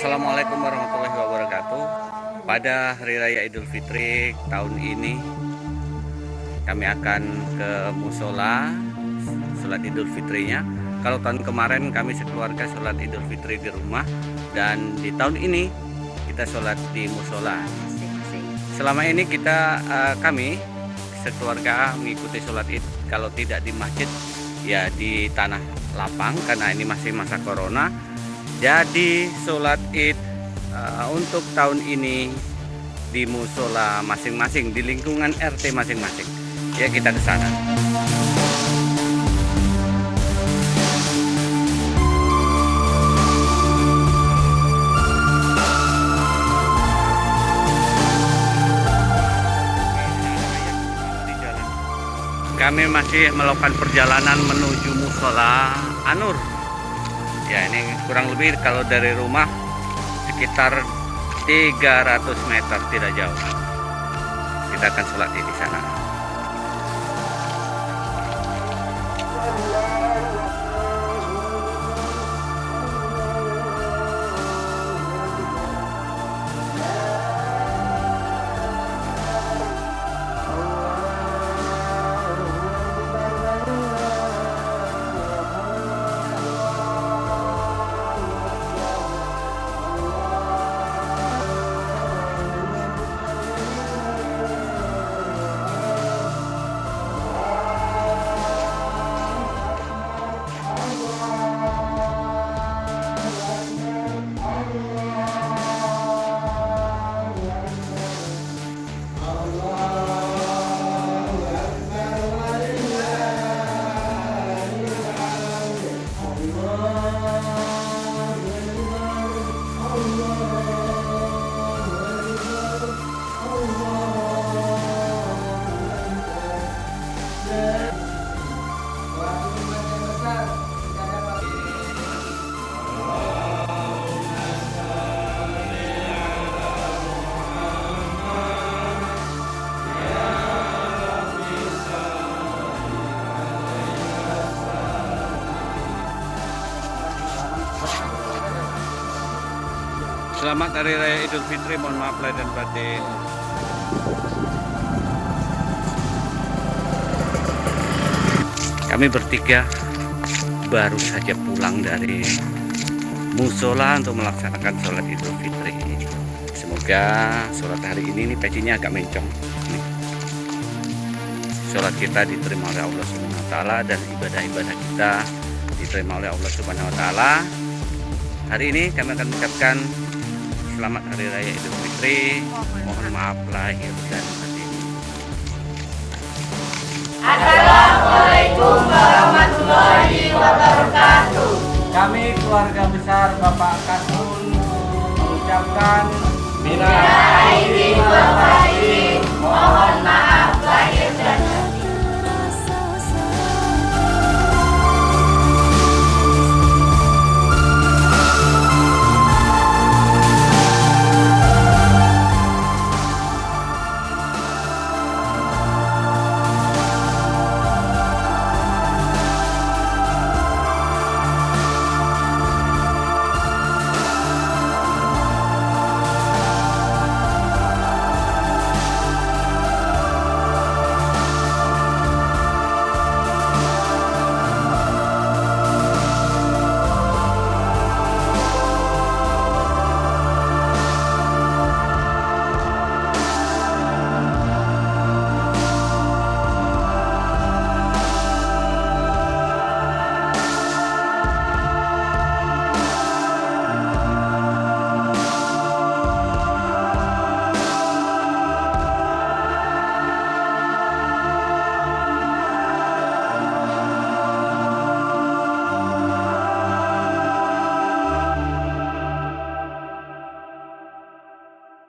Assalamualaikum warahmatullahi wabarakatuh. Pada Hari Raya Idul Fitri tahun ini kami akan ke musola sholat Idul Fitrinya. Kalau tahun kemarin kami sekeluarga sholat Idul Fitri di rumah dan di tahun ini kita sholat di musola. Selama ini kita uh, kami sekeluarga mengikuti sholat id kalau tidak di masjid ya di tanah lapang karena ini masih masa corona jadi sholat id uh, untuk tahun ini di musola masing-masing di lingkungan RT masing-masing. Ya kita ke sana. Kami masih melakukan perjalanan menuju musola Anur ya ini kurang lebih kalau dari rumah sekitar 300 meter tidak jauh. Kita akan sholat di sana Selamat Hari Raya Idul Fitri, mohon maaf lahir dan batin. Kami bertiga baru saja pulang dari musola untuk melaksanakan sholat Idul Fitri. Semoga sholat hari ini nih pecinya agak mencong. Sholat kita diterima oleh Allah Subhanahu Wa Taala dan ibadah-ibadah kita diterima oleh Allah Subhanahu Wa Taala. Hari ini kami akan mengucapkan selamat Hari Raya Idul Fitri. Mohon maaf lahir dan batin. Assalamualaikum warahmatullahi wabarakatuh. Kami keluarga besar Bapak Kasun mengucapkan